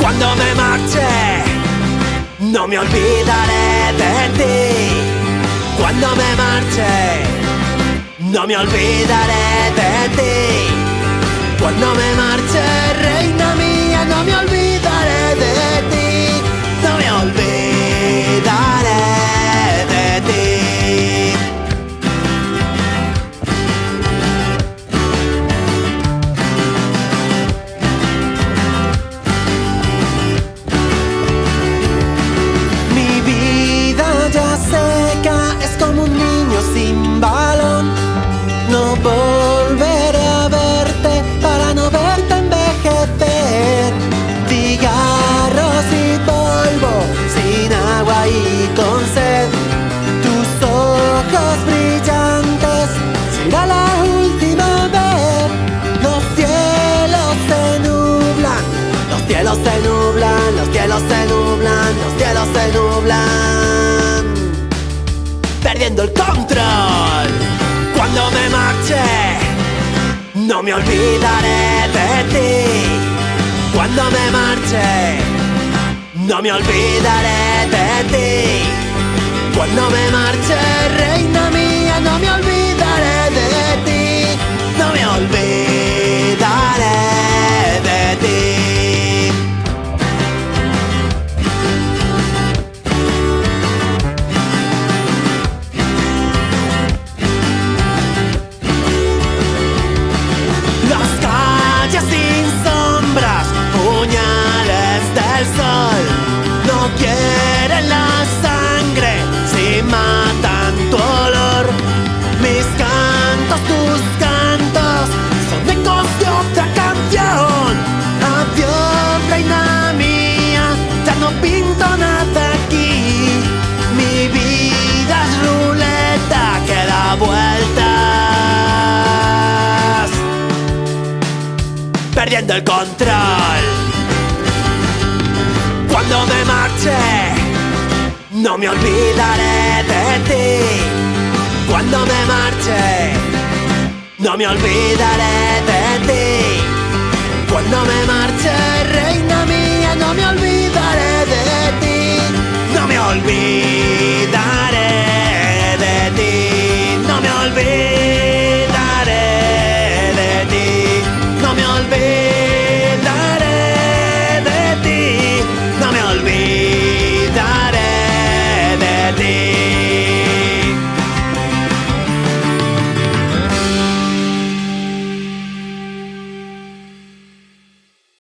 Cuando me marche, no me olvidaré de ti. Cuando me marche, no me olvidaré de ti. Cuando me marche, cielos se nublan, los cielos se nublan, los cielos se nublan. Perdiendo el control. Cuando me marche, no me olvidaré de ti. Cuando me marche, no me olvidaré de ti. Cuando me marche, perdiendo el control. Cuando me marche, no me olvidaré de ti. Cuando me marche, no me olvidaré de ti. Cuando me marche, reina mía, no me olvidaré de ti. No me olvidaré de ti. No me olvidaré.